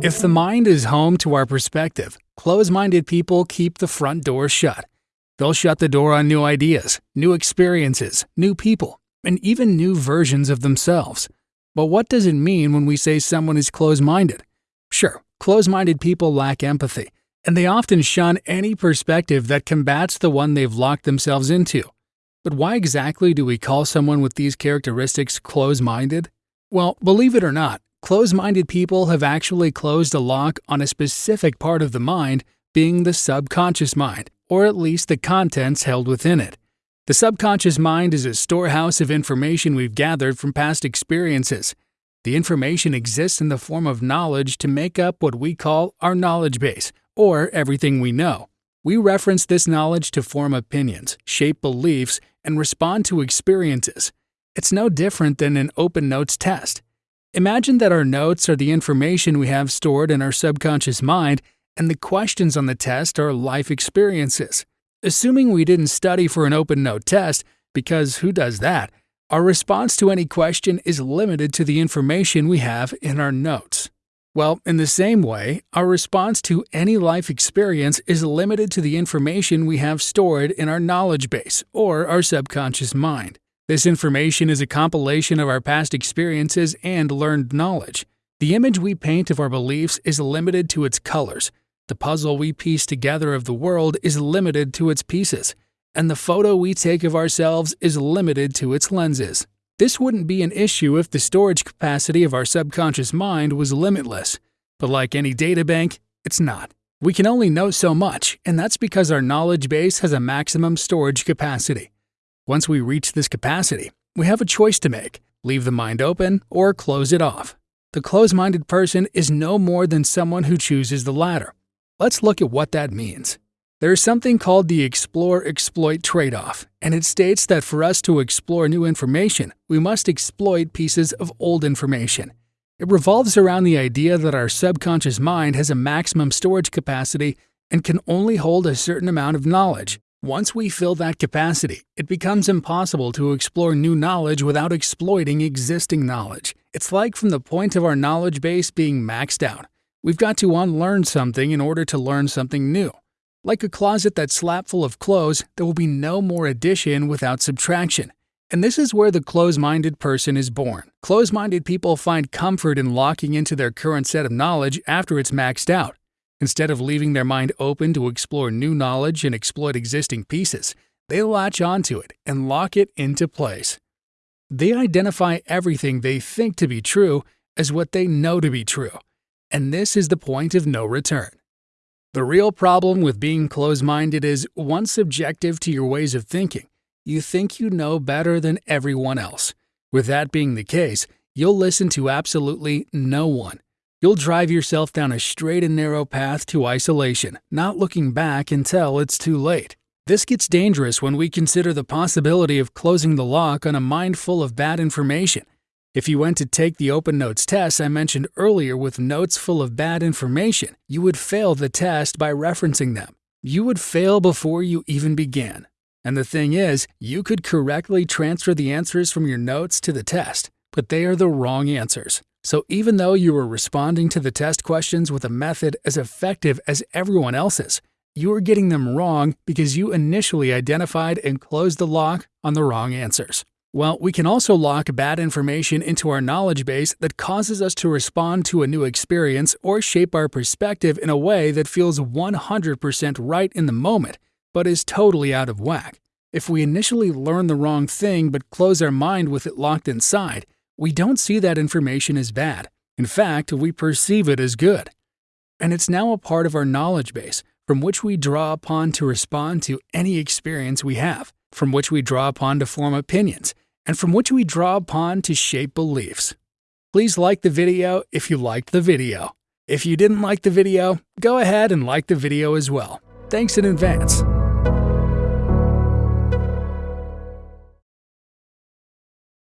If the mind is home to our perspective, close minded people keep the front door shut. They'll shut the door on new ideas, new experiences, new people, and even new versions of themselves. But what does it mean when we say someone is close minded? Sure, close minded people lack empathy, and they often shun any perspective that combats the one they've locked themselves into. But why exactly do we call someone with these characteristics close minded? Well, believe it or not, close minded people have actually closed a lock on a specific part of the mind, being the subconscious mind, or at least the contents held within it. The subconscious mind is a storehouse of information we've gathered from past experiences. The information exists in the form of knowledge to make up what we call our knowledge base, or everything we know. We reference this knowledge to form opinions, shape beliefs, and respond to experiences. It's no different than an open notes test. Imagine that our notes are the information we have stored in our subconscious mind, and the questions on the test are life experiences. Assuming we didn't study for an open note test, because who does that? Our response to any question is limited to the information we have in our notes. Well, in the same way, our response to any life experience is limited to the information we have stored in our knowledge base, or our subconscious mind. This information is a compilation of our past experiences and learned knowledge. The image we paint of our beliefs is limited to its colors. The puzzle we piece together of the world is limited to its pieces. And the photo we take of ourselves is limited to its lenses. This wouldn't be an issue if the storage capacity of our subconscious mind was limitless. But like any data bank, it's not. We can only know so much, and that's because our knowledge base has a maximum storage capacity. Once we reach this capacity, we have a choice to make leave the mind open or close it off. The close minded person is no more than someone who chooses the latter. Let's look at what that means. There is something called the explore exploit trade off, and it states that for us to explore new information, we must exploit pieces of old information. It revolves around the idea that our subconscious mind has a maximum storage capacity and can only hold a certain amount of knowledge. Once we fill that capacity, it becomes impossible to explore new knowledge without exploiting existing knowledge. It's like from the point of our knowledge base being maxed out. We've got to unlearn something in order to learn something new. Like a closet that's slap full of clothes, there will be no more addition without subtraction. And this is where the close minded person is born. Close minded people find comfort in locking into their current set of knowledge after it's maxed out. Instead of leaving their mind open to explore new knowledge and exploit existing pieces, they latch onto it and lock it into place. They identify everything they think to be true as what they know to be true. And this is the point of no return. The real problem with being close minded is once subjective to your ways of thinking, you think you know better than everyone else. With that being the case, you'll listen to absolutely no one. You'll drive yourself down a straight and narrow path to isolation, not looking back until it's too late. This gets dangerous when we consider the possibility of closing the lock on a mind full of bad information if you went to take the Open Notes test I mentioned earlier with notes full of bad information, you would fail the test by referencing them. You would fail before you even began. And the thing is, you could correctly transfer the answers from your notes to the test, but they are the wrong answers. So even though you were responding to the test questions with a method as effective as everyone else's, you were getting them wrong because you initially identified and closed the lock on the wrong answers. Well, we can also lock bad information into our knowledge base that causes us to respond to a new experience or shape our perspective in a way that feels 100% right in the moment, but is totally out of whack. If we initially learn the wrong thing but close our mind with it locked inside, we don't see that information as bad. In fact, we perceive it as good. And it's now a part of our knowledge base from which we draw upon to respond to any experience we have from which we draw upon to form opinions, and from which we draw upon to shape beliefs. Please like the video if you liked the video. If you didn't like the video, go ahead and like the video as well. Thanks in advance.